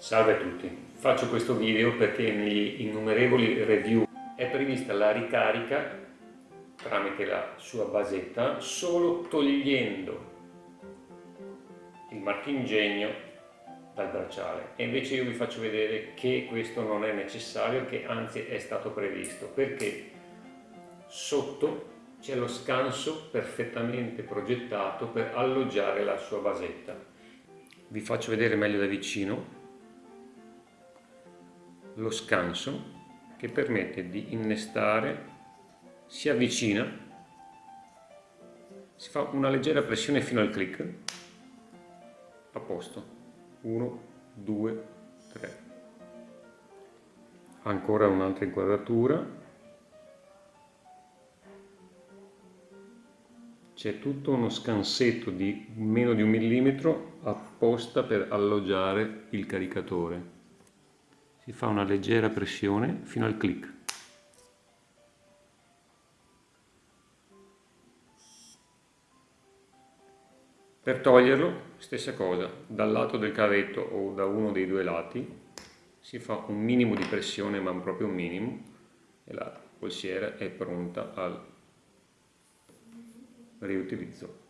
Salve a tutti, faccio questo video perché negli innumerevoli review è prevista la ricarica tramite la sua basetta solo togliendo il marchingegno dal bracciale. E invece io vi faccio vedere che questo non è necessario, che anzi è stato previsto perché sotto c'è lo scanso perfettamente progettato per alloggiare la sua basetta. Vi faccio vedere meglio da vicino lo scanso che permette di innestare, si avvicina, si fa una leggera pressione fino al clic, a posto, 1, 2, 3, ancora un'altra inquadratura, c'è tutto uno scansetto di meno di un millimetro apposta per alloggiare il caricatore si fa una leggera pressione fino al clic. Per toglierlo, stessa cosa, dal lato del cavetto o da uno dei due lati si fa un minimo di pressione, ma proprio un minimo, e la polsiera è pronta al riutilizzo.